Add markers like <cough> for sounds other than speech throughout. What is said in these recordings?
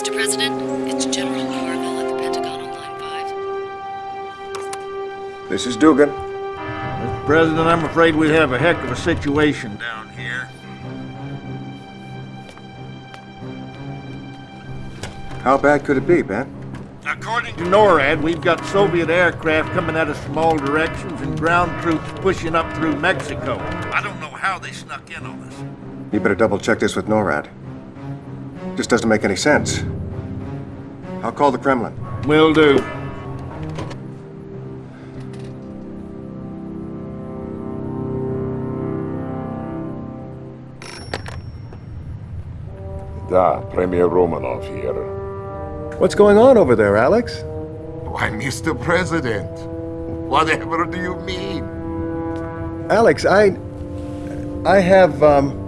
Mr. President, it's General Carville at the Pentagon on line 5. This is Dugan. Mr. President, I'm afraid we have a heck of a situation down here. How bad could it be, Ben? According to NORAD, we've got Soviet aircraft coming at us from all directions and ground troops pushing up through Mexico. I don't know how they snuck in on us. You better double check this with NORAD. This doesn't make any sense. I'll call the Kremlin. Will do. Da, Premier Romanov here. What's going on over there, Alex? Why, Mr. President, whatever do you mean? Alex, I... I have, um...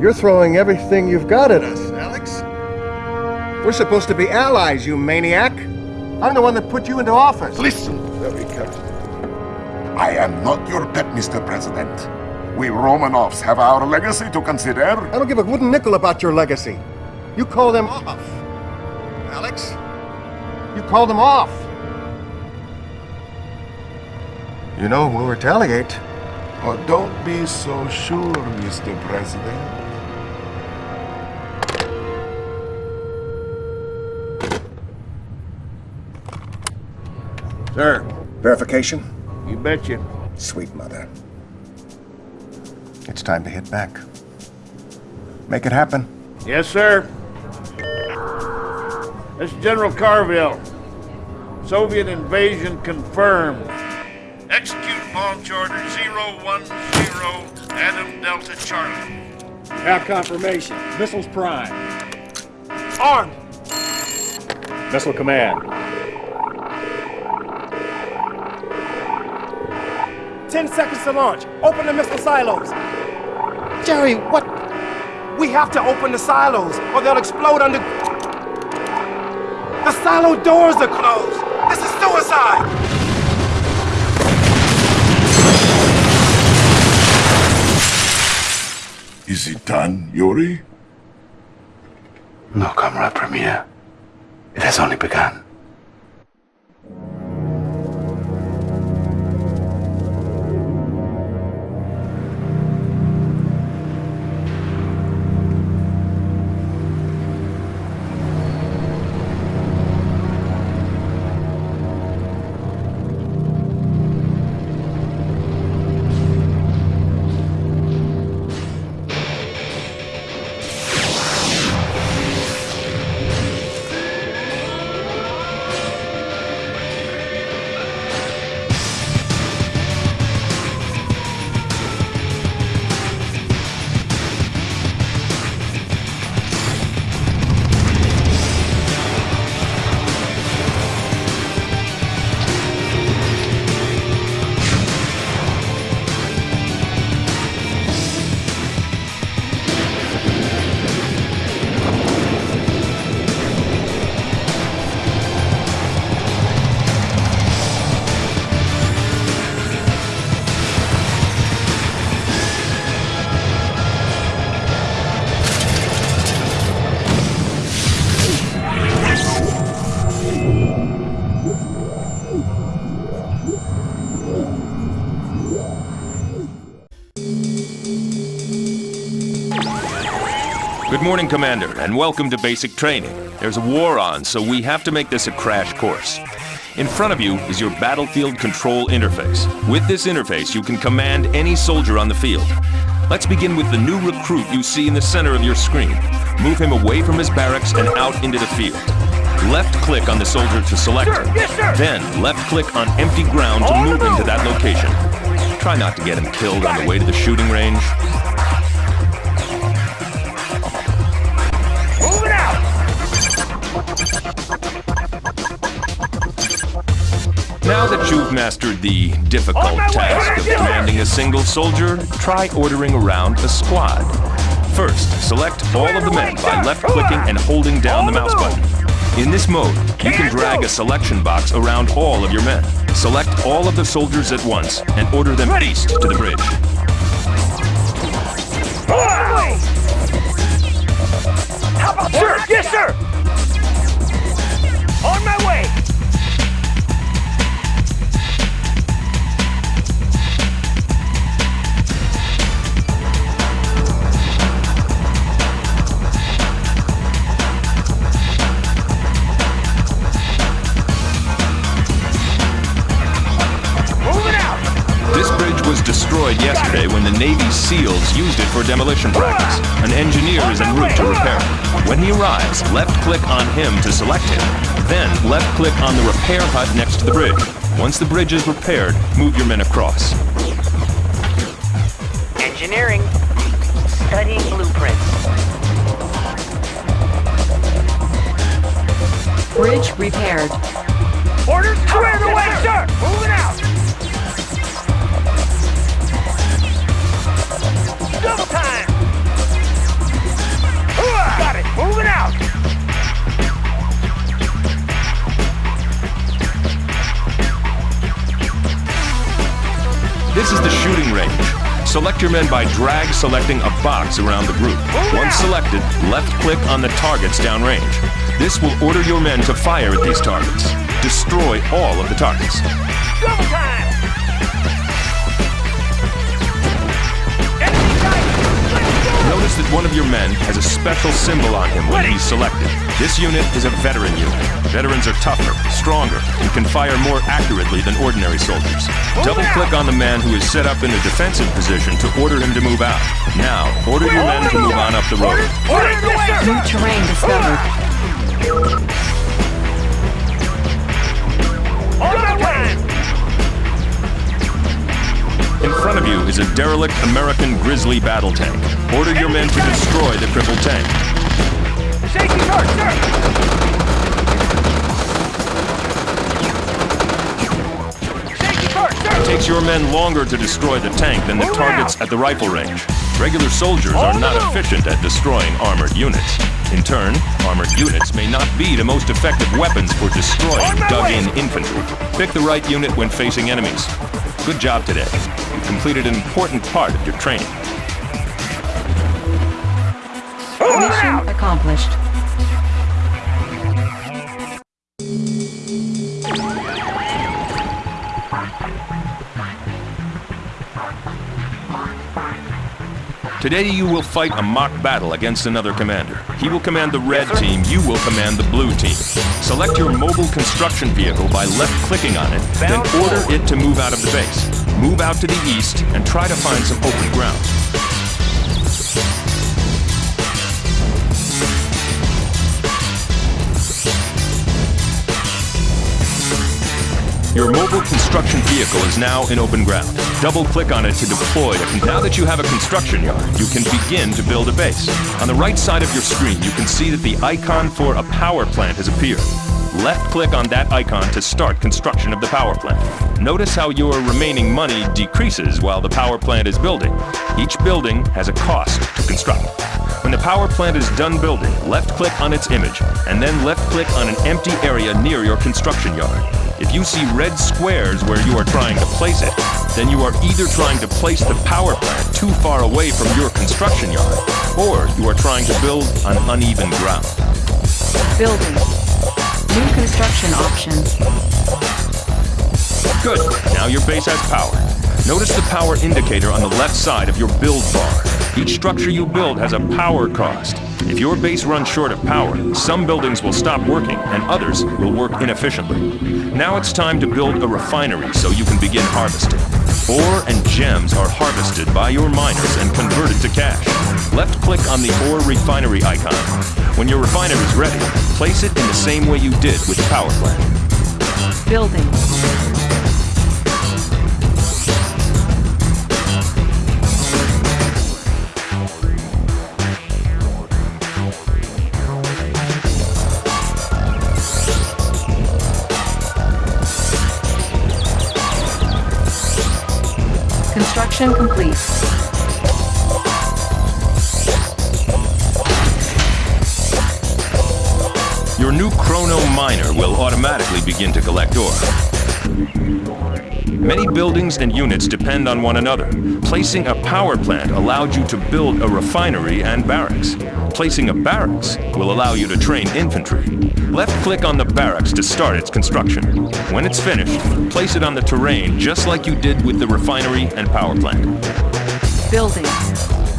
You're throwing everything you've got at us, Alex. We're supposed to be allies, you maniac. I'm the one that put you into office. Listen very carefully. I am not your pet, Mr. President. We Romanovs have our legacy to consider. I don't give a wooden nickel about your legacy. You call them off. Alex? You call them off. You know, we'll retaliate. Oh, don't be so sure, Mr. President. Sir, Verification? you betcha. Sweet mother. It's time to hit back. Make it happen. Yes, sir. This is General Carville. Soviet invasion confirmed. Execute launch order 010 Adam Delta Charlie. Have confirmation. Missiles prime. Armed! Missile command. Ten seconds to launch. Open the missile silos. Jerry, what? We have to open the silos, or they'll explode under... The silo doors are closed. This is suicide. Is it done, Yuri? No, Comrade Premier. It has only begun. Good morning, Commander, and welcome to basic training. There's a war on, so we have to make this a crash course. In front of you is your battlefield control interface. With this interface, you can command any soldier on the field. Let's begin with the new recruit you see in the center of your screen. Move him away from his barracks and out into the field. Left-click on the soldier to select him. Then, left-click on empty ground to move him to that location. Try not to get him killed on the way to the shooting range. Now that you've mastered the difficult task of commanding a single soldier, try ordering around a squad. First, select all of the men by left-clicking and holding down the mouse button. In this mode, you can drag a selection box around all of your men. Select all of the soldiers at once and order them east to the bridge. Sir, yes, sir. SEALs used it for demolition practice. An engineer is en route to repair it. When he arrives, left-click on him to select him. Then, left-click on the repair hut next to the bridge. Once the bridge is repaired, move your men across. Engineering. Studying blueprints. Bridge repaired. Orders clear the way, sir! Moving out! Double time! Got it! Moving out! This is the shooting range. Select your men by drag selecting a box around the group. Once selected, left-click on the targets downrange. This will order your men to fire at these targets. Destroy all of the targets. Double time! One of your men has a special symbol on him when he's selected. This unit is a veteran unit. Veterans are tougher, stronger, and can fire more accurately than ordinary soldiers. Double-click on the man who is set up in a defensive position to order him to move out. Now, order your men to move on up the road. New terrain discovered. Derelict American Grizzly battle tank. Order your men to destroy the crippled tank. Safety guard, sir! Safety guard, It takes your men longer to destroy the tank than the Move targets out. at the rifle range. Regular soldiers are not efficient at destroying armored units. In turn, armored units may not be the most effective weapons for destroying dug-in infantry. Pick the right unit when facing enemies. Good job today. You completed an important part of your training. Mission accomplished. Today you will fight a mock battle against another commander. He will command the red team, you will command the blue team. Select your mobile construction vehicle by left-clicking on it, then order it to move out of the base. Move out to the east and try to find some open ground. Your mobile construction vehicle is now in open ground. Double-click on it to deploy it. Now that you have a construction yard, you can begin to build a base. On the right side of your screen, you can see that the icon for a power plant has appeared. Left-click on that icon to start construction of the power plant. Notice how your remaining money decreases while the power plant is building. Each building has a cost to construct. When the power plant is done building, left-click on its image, and then left-click on an empty area near your construction yard. If you see red squares where you are trying to place it, then you are either trying to place the power plant too far away from your construction yard, or you are trying to build on uneven ground. Building. New construction options. Good. Now your base has power. Notice the power indicator on the left side of your build bar. Each structure you build has a power cost. If your base runs short of power, some buildings will stop working and others will work inefficiently. Now it's time to build a refinery so you can begin harvesting. Ore and gems are harvested by your miners and converted to cash. Left-click on the ore refinery icon. When your refinery is ready, place it in the same way you did with the power plant. Building. Complete. Your new Chrono Miner will automatically begin to collect ore. Many buildings and units depend on one another. Placing a power plant allowed you to build a refinery and barracks. Placing a barracks will allow you to train infantry. Left-click on the barracks to start its construction. When it's finished, place it on the terrain just like you did with the refinery and power plant. Building.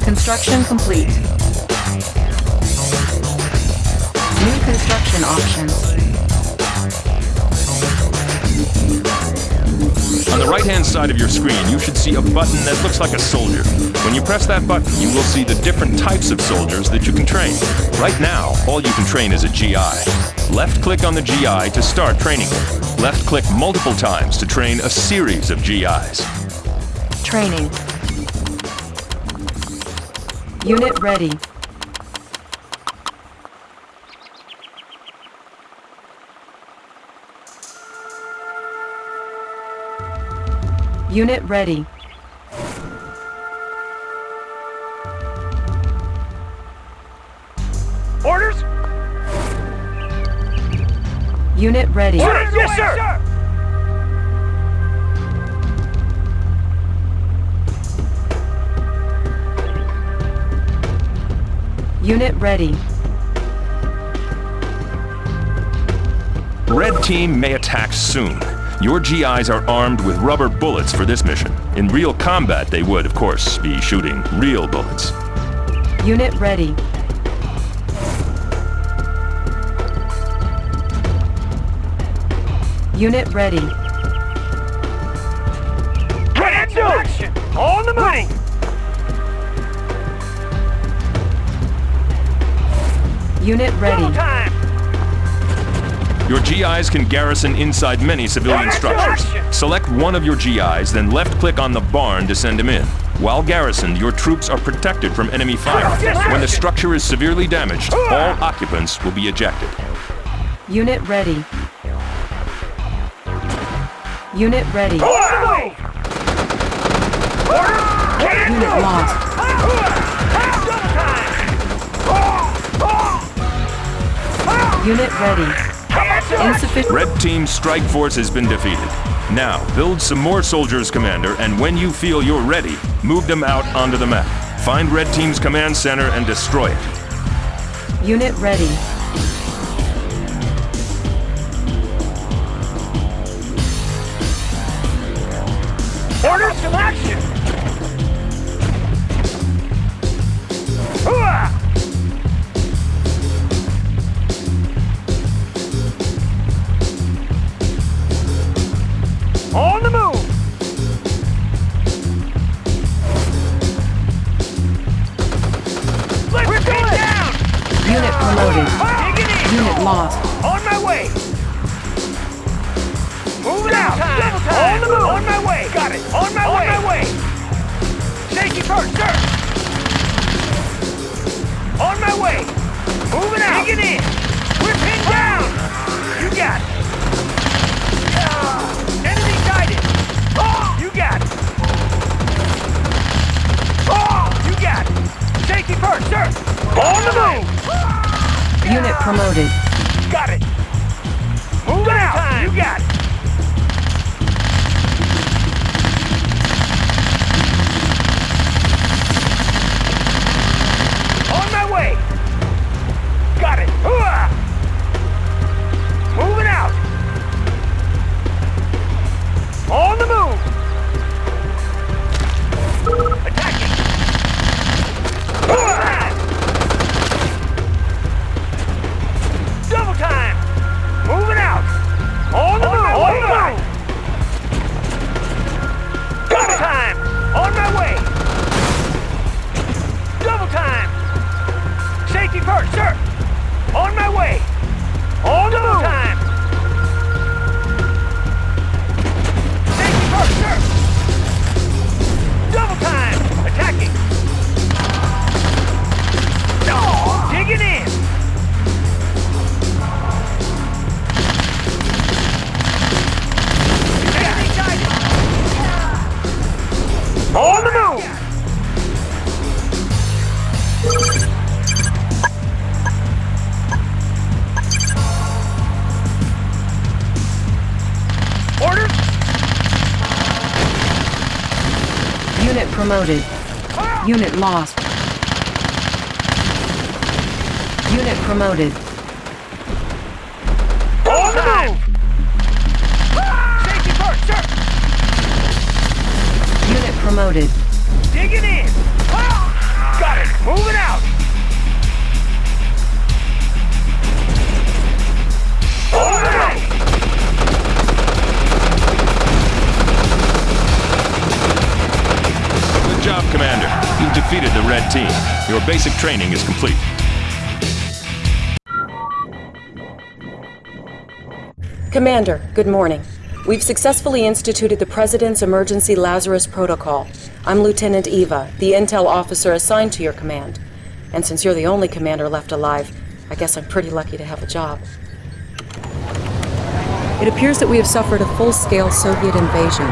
Construction complete. New construction options. On the right-hand side of your screen, you should see a button that looks like a soldier. When you press that button, you will see the different types of soldiers that you can train. Right now, all you can train is a GI. Left-click on the GI to start training. Left-click multiple times to train a series of GIs. Training. Unit ready. Unit ready. Orders? Unit ready. Orders, yes, sir! Unit ready. Red team may attack soon. Your GIs are armed with rubber bullets for this mission. In real combat, they would, of course, be shooting real bullets. Unit ready. Unit ready. Ready to action! On the move! Unit ready. Double time! Your GIs can garrison inside many civilian structures. Select one of your GIs, then left-click on the barn to send him in. While garrisoned, your troops are protected from enemy fire. When the structure is severely damaged, all occupants will be ejected. Unit ready. Unit ready. On the move! Order! Can't Unit lost. Unit ready. Can't do it! Insufficient. Red Team's strike force has been defeated. Now, build some more soldiers, Commander, and when you feel you're ready, move them out onto the map. Find Red Team's command center and destroy it. Unit ready. Promoted. Unit lost. Unit promoted. Safety first, sir! Unit promoted. Digging in! Got it! Moving out! job, Commander. You've defeated the Red Team. Your basic training is complete. Commander, good morning. We've successfully instituted the President's Emergency Lazarus Protocol. I'm Lieutenant Eva, the intel officer assigned to your command. And since you're the only commander left alive, I guess I'm pretty lucky to have a job. It appears that we have suffered a full-scale Soviet invasion.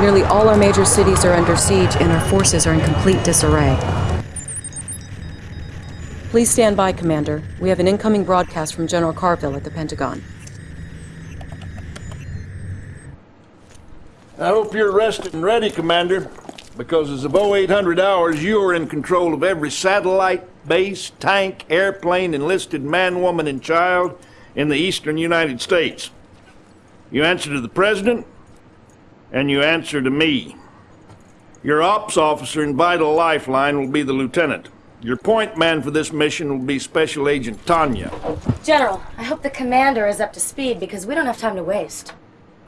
Nearly all our major cities are under siege and our forces are in complete disarray. Please stand by, Commander. We have an incoming broadcast from General Carville at the Pentagon. I hope you're rested and ready, Commander, because as of 0800 hours, you are in control of every satellite, base, tank, airplane, enlisted man, woman, and child in the eastern United States. You answer to the President, and you answer to me. Your ops officer and vital lifeline will be the Lieutenant. Your point man for this mission will be Special Agent Tanya. General, I hope the commander is up to speed because we don't have time to waste.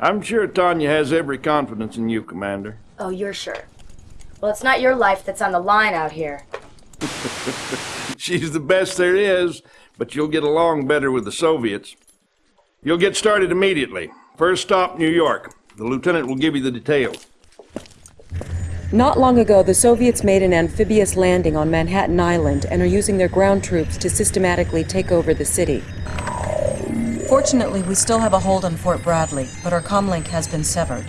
I'm sure Tanya has every confidence in you, Commander. Oh, you're sure? Well, it's not your life that's on the line out here. <laughs> She's the best there is, but you'll get along better with the Soviets. You'll get started immediately. First stop, New York. The lieutenant will give you the details. Not long ago, the Soviets made an amphibious landing on Manhattan Island and are using their ground troops to systematically take over the city. Fortunately, we still have a hold on Fort Bradley, but our comlink has been severed.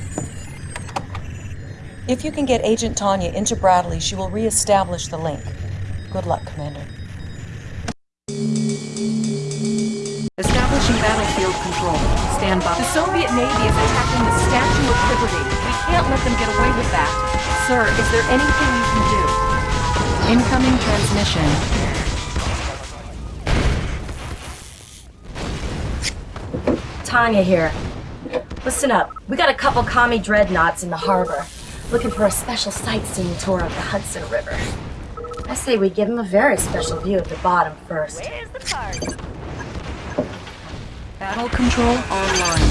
If you can get Agent Tanya into Bradley, she will re-establish the link. Good luck, Commander. Battlefield control. Stand by. The Soviet Navy is attacking the Statue of Liberty. We can't let them get away with that. Sir, is there anything you can do? Incoming transmission. Tanya here. Listen up. We got a couple commie dreadnoughts in the harbor, looking for a special sightseeing tour of the Hudson River. I say we give them a very special view at the bottom first. Battle control online.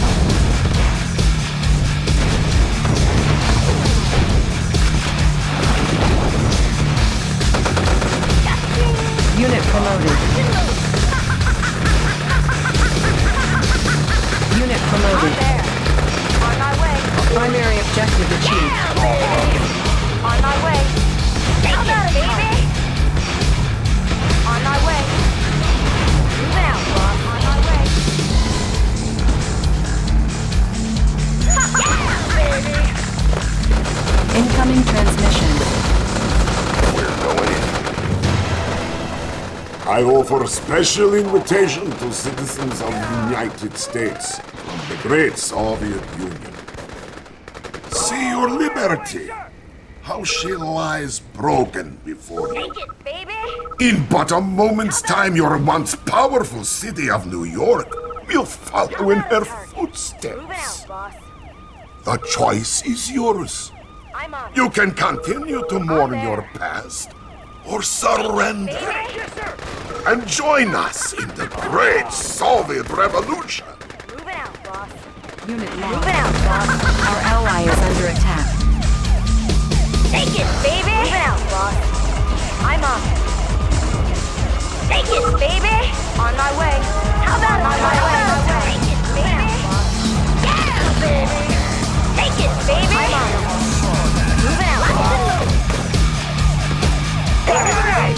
Unit promoted. Unit promoted. On my way. Primary objective achieved. On my way. About it, baby? Yeah, baby. Incoming transmission. I offer a special invitation to citizens of the United States, the great Soviet Union. See your liberty, how she lies broken before you. It. In but a moment's time, your once powerful city of New York will follow in her Moving footsteps. Out. The choice is yours. I'm on. You can continue to mourn your past or surrender Baby. and join us in the great Soviet Revolution. Moving out, boss. Unit Moving lost. out, boss. Our ally is under attack. Take it, baby. Moving out, boss. I'm on. Take it, baby. On my way. How about on my way? Baby. Moving out, boss. I'm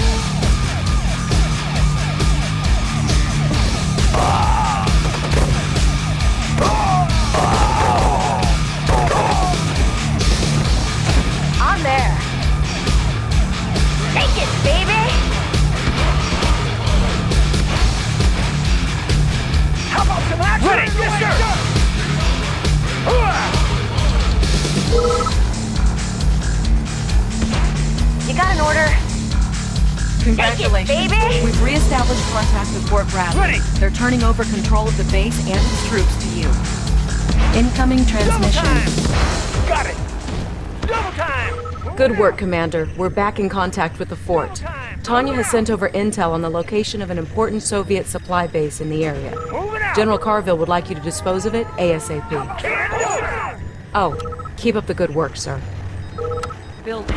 Congratulations. baby. We've reestablished contact with Fort Bradley. Ready. They're turning over control of the base and its troops to you. Incoming Double transmission. time. Got it. Double time. Good work, Commander. We're back in contact with the fort. Tanya has sent over intel on the location of an important Soviet supply base in the area. General Carville would like you to dispose of it ASAP. Can't do it. Oh, keep up the good work, sir. Building.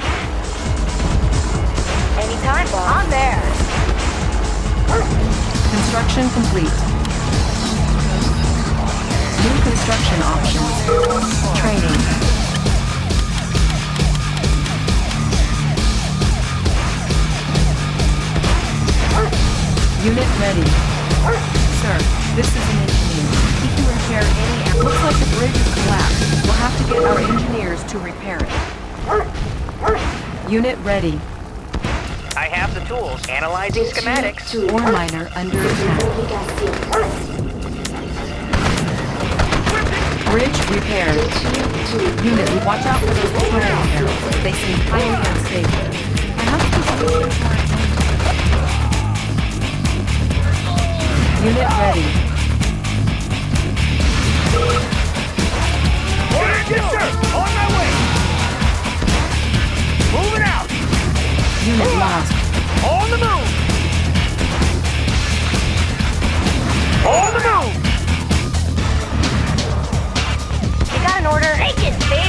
Any Time bomb. On there. Construction complete. New construction options. Training. Unit ready. Sir, this is an engineer. He can repair any... Looks like the bridge is collapsed. We'll have to get our engineers to repair it. Unit ready. I have the tools. Analyzing schematics. Ore miner under attack. Bridge repaired. Unit, watch out for those betrayal arrows. They seem highly unstable. Perhaps we should look into our Unit ready. Yes, sir! On Unit lost. On the move! On the move! You got an order? Take it, baby!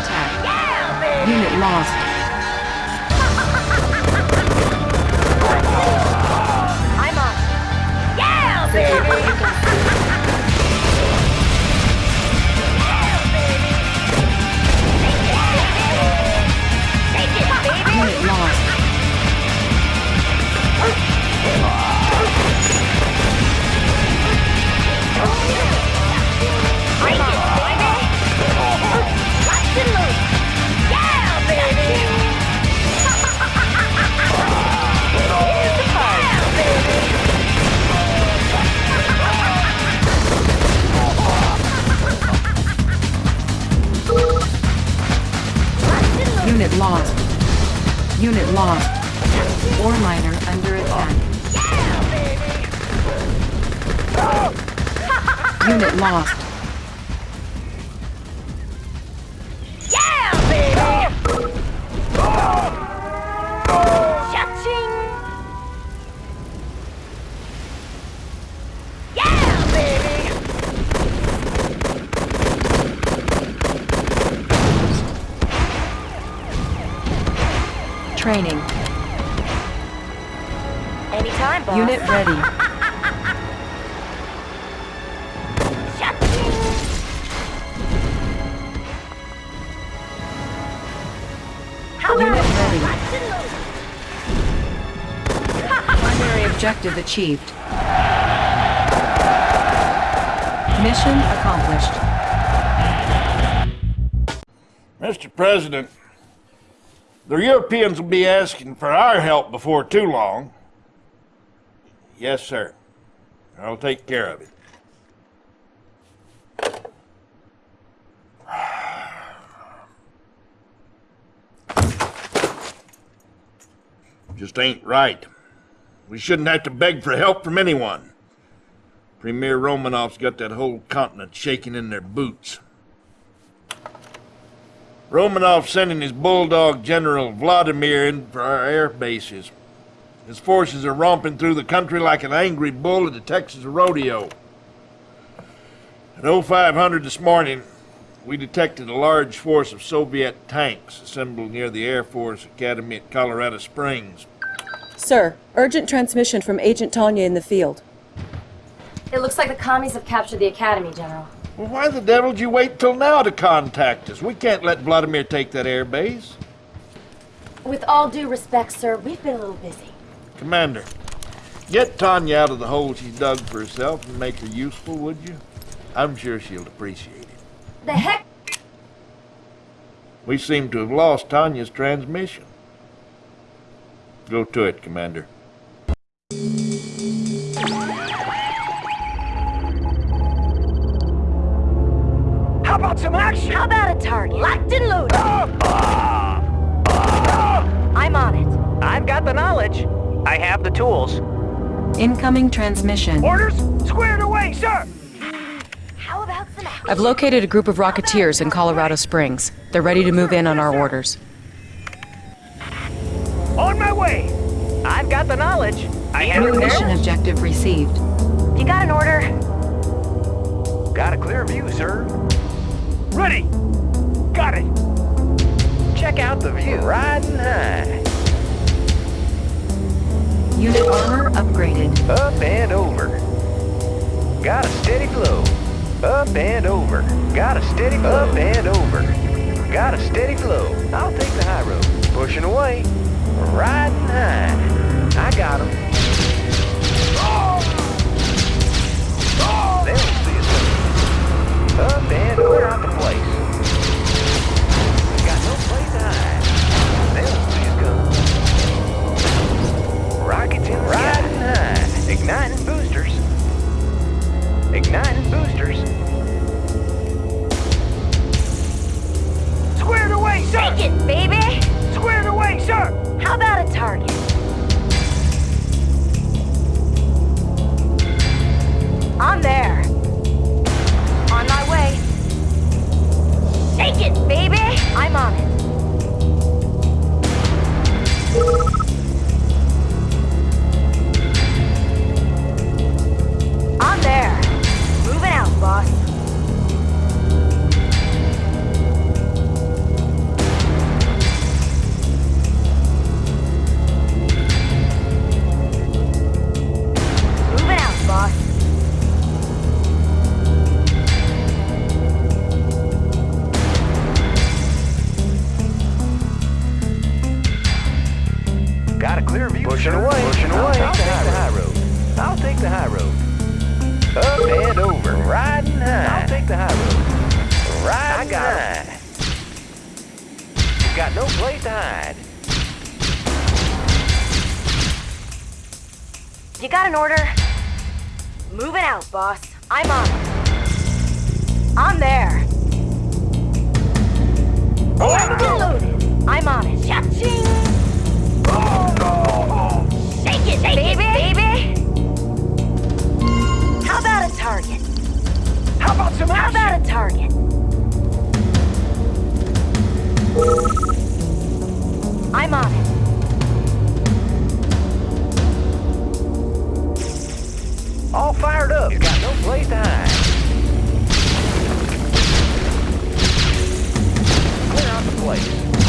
Attack. Unit lost. <laughs> I'm on. Yeah, baby! Unit lost. Unit lost. Ore miner under attack. Unit lost. Anytime, boss. Unit ready. <laughs> Unit ready. locked and loaded? Primary objective achieved. Mission accomplished. Mr. President, the Europeans will be asking for our help before too long. Yes, sir. I'll take care of it. Just ain't right. We shouldn't have to beg for help from anyone. Premier Romanov's got that whole continent shaking in their boots. Romanov sending his bulldog General Vladimir in for our air bases. His forces are romping through the country like an angry bull at the Texas rodeo. At 0500 this morning, we detected a large force of Soviet tanks assembled near the Air Force Academy at Colorado Springs. Sir, urgent transmission from Agent Tanya in the field. It looks like the commies have captured the academy, General. Well, why the devil did you wait till now to contact us? We can't let Vladimir take that air base. With all due respect, sir, we've been a little busy. Commander, get Tanya out of the hole she's dug for herself and make her useful, would you? I'm sure she'll appreciate it. The heck? We seem to have lost Tanya's transmission. Go to it, Commander. How about some action? How about a target? Locked and loaded. Ah! Ah! Ah! I'm on it. I've got the knowledge. I have the tools. Incoming transmission. Orders squared away, sir! How about some action? I've located a group of Rocketeers in Colorado Springs. They're ready to move in on our orders. On my way! I've got the knowledge. I have New mission there. objective received. You got an order? Got a clear view, sir. Ready! Got it! Check out the view. Riding high. Unit armor upgraded. Up and over. Got a steady flow. Up and over. Got a steady flow. Up and over. Got a steady flow. I'll take the high road. Pushing away. Riding high. Got no place to hide. You got an order? Moving out, boss. I'm on it. I'm there. Locked and loaded. I'm on it. Cha-ching! Take it, baby! baby! How about a target? How about some How about a target? I'm on it. All fired up. He's got no place to hide. Clear out the place.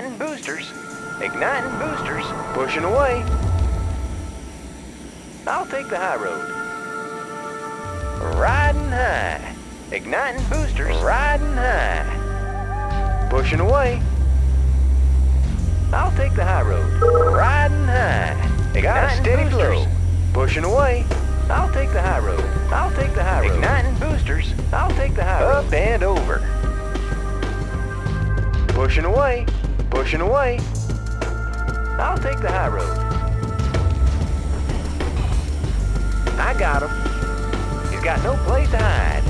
Igniting boosters. Igniting boosters. Pushing away. I'll take the high road. Riding high. Igniting boosters. Riding high. Pushing away. I'll take the high road. Riding high. Igniting Got a steady boosters. flow. Pushing away. I'll take the high road. I'll take the high road. Igniting boosters. I'll take the high road. Up and over. Pushing away. Pushing away. I'll take the high road. I got him. He's got no place to hide.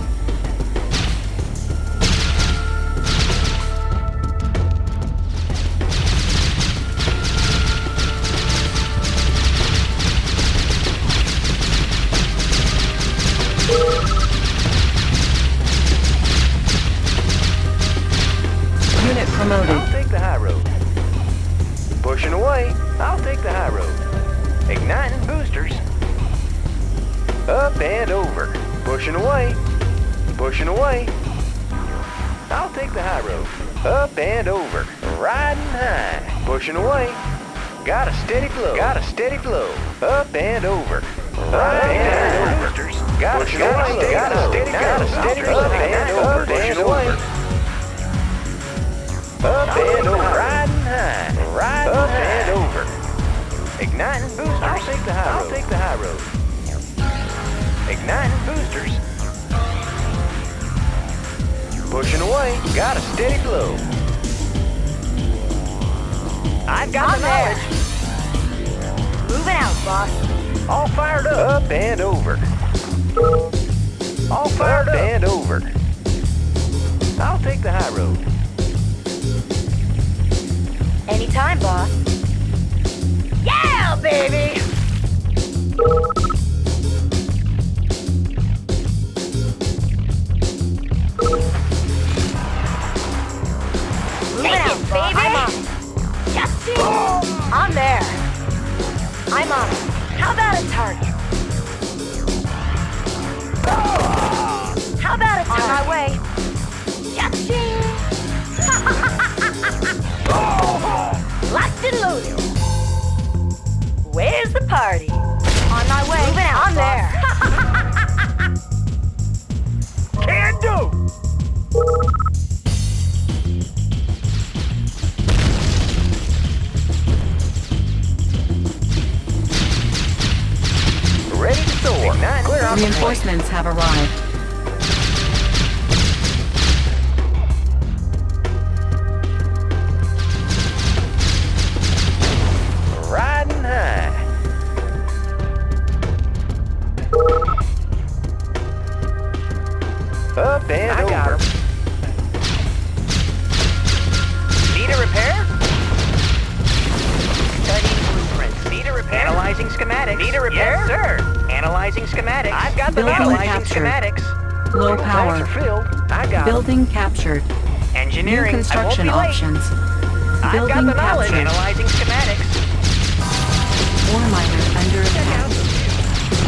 Unit promoted. Pushing away. I'll take the high road. Igniting boosters. Up and over. Pushing away. Pushing away. I'll take the high road. Up and over. Riding high. Pushing away. Got a steady flow. Got a steady flow. Up and over. Riding and over. Got a steady flow. Got a steady Got a steady flow. Up and over. Up and over. High. Riding Up and over. Igniting boosters. I'll take the high road. I'll take the high road. Igniting boosters. Pushing away. Got a steady flow. I've got On the there. knowledge. Moving out, boss. All fired up. Up and over. All fired up. and over. I'll take the high road. Schematics. Need a repair? Yes, sir. Analyzing schematics. I've got the Building analyzing captured. schematics. Low power. filled. I got 'em. Building captured. New construction I won't be late. options. I've got Building the knowledge. captured. Analyzing schematics. Ore miner under attack.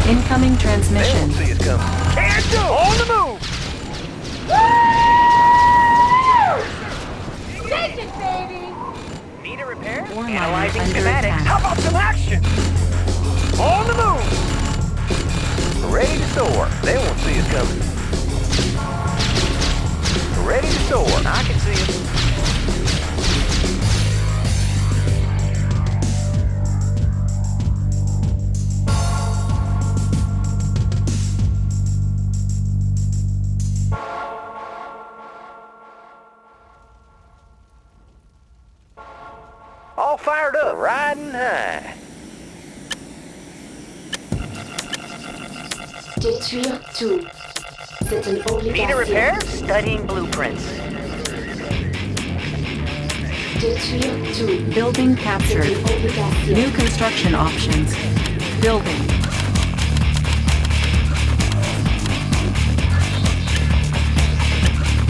Incoming transmission. See us coming. Can't do. On the move. Take it, baby! Need a repair? Ore miner Analyzing under schematics. attack. How about some action? On the move. Ready to soar. They won't see us coming. Ready to soar. I can see them. 302. Need a repair? Studying blueprints. Building captured. New construction options. Building.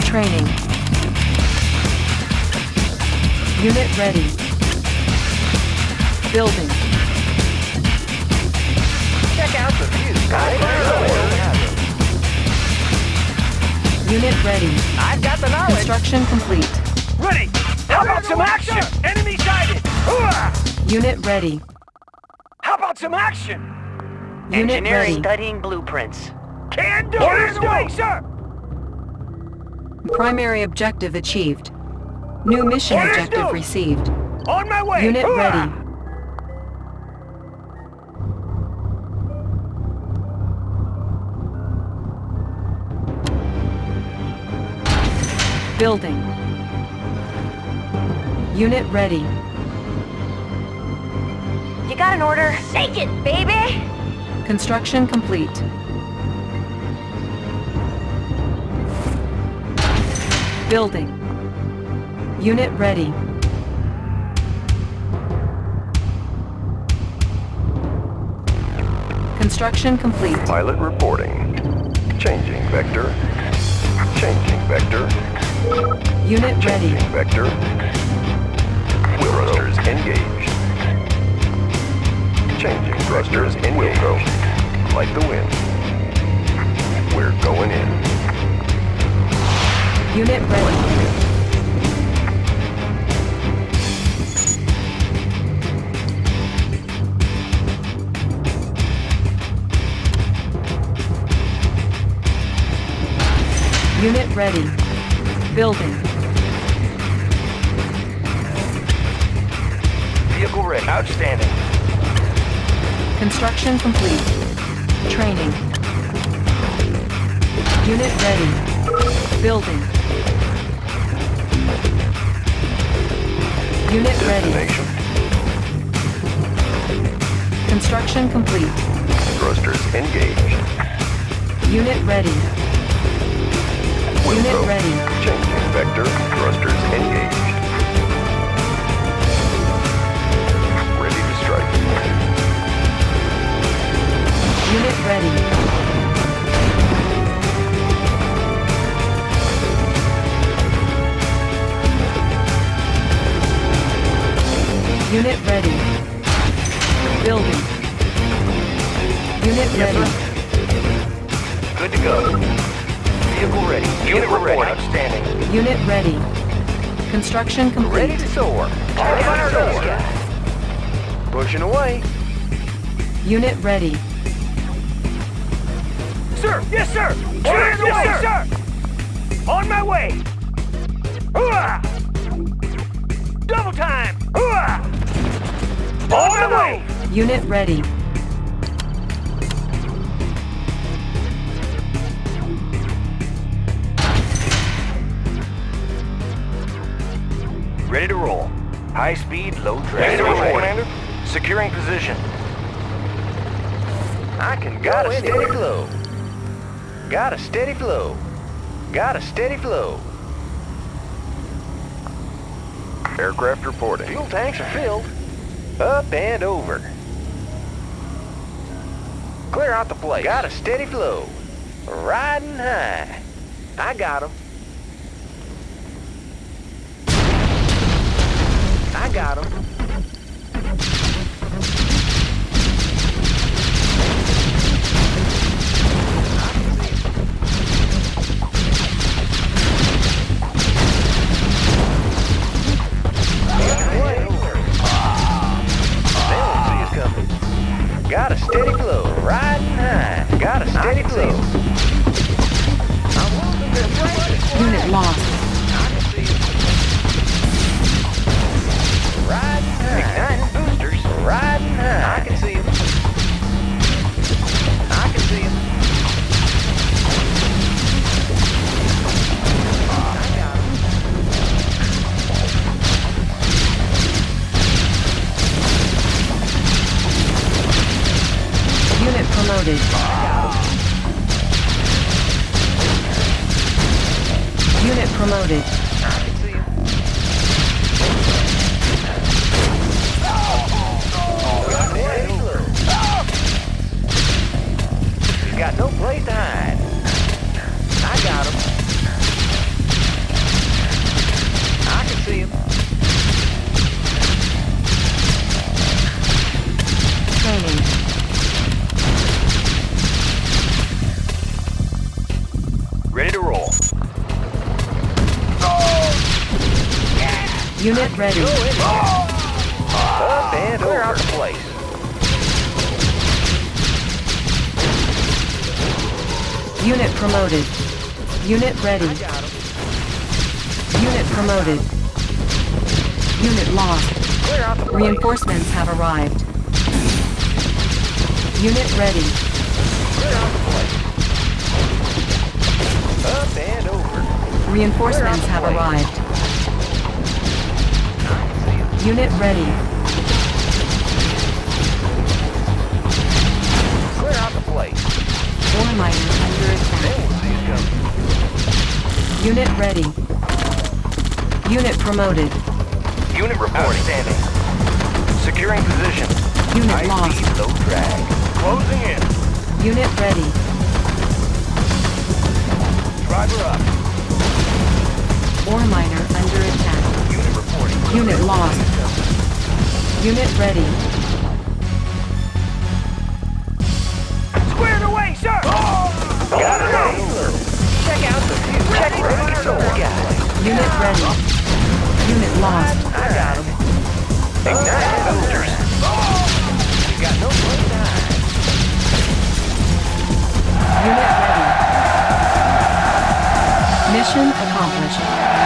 Training. Unit ready. Building. Check out the view. They have Unit ready. I've got the knowledge. Construction complete. Ready. How about some action? Enemy sighted. Hooah! Unit ready. How about some action? Unit Engineering ready. studying blueprints. Can do. Orders away, sir. Primary objective achieved. New mission Orders objective due. received. On my way. Unit Hooah! ready. Building. Unit ready. You got an order? Take it, baby! Construction complete. Building. Unit ready. Construction complete. Pilot reporting. Changing vector. Changing vector. Unit ready. Changing vector. Thrusters engaged. Changing thrusters engaged. Will go. Like the wind. We're going in. Unit ready. Unit ready. Building. Vehicle ready. Outstanding. Construction complete. Training. Unit ready. Building. Unit ready. Construction complete. Thrusters engaged. Unit ready. Unit ready. Changing vector. Thrusters engaged. Ready to strike. Unit ready. Unit ready. Building. Unit ready. Good to go. Vehicle ready. Unit ready. Outstanding. Unit ready. Construction complete. Ready to soar. Ready to soar. Pushing away. Unit ready. Sir, yes, sir. Orders away, sir. On my way. Hooah! Double time. Hooah! On my way. Unit ready. Ready to roll. High speed, low drag. Ready to roll, Commander. Securing position. I can got a steady flow. Got a steady flow. Got a steady flow. Aircraft reporting. Fuel tanks are filled. Up and over. Clear out the place. Got a steady flow. Riding high. I got got 'em. got him. Got a steady glow, riding high. Got a steady flow. Unit lost. Unit promoted. Unit ready. Unit promoted. Unit lost. Reinforcements have arrived. Unit ready. Up and over. Reinforcements have arrived. Unit ready. Clear out the place. Ore miner under attack. Unit ready. Unit promoted. Unit reporting. Standing. Securing position. Unit High lost. speed, low drag. Closing in. Unit ready. Driver up. Ore miner under attack. Unit reporting. Unit lost. Unit ready. Unit ready. Unit lost. I got him. Ignite soldiers. You got no. Unit ready. Mission accomplished.